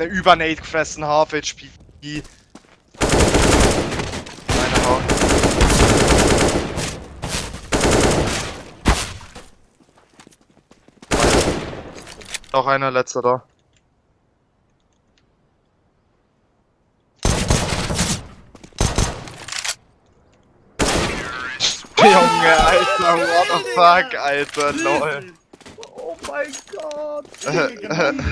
eine Übernate gefressen, half HP. Meine Haut. Noch einer letzter da. Junge, Alter, what the fuck, Alter, lol. Oh mein Gott.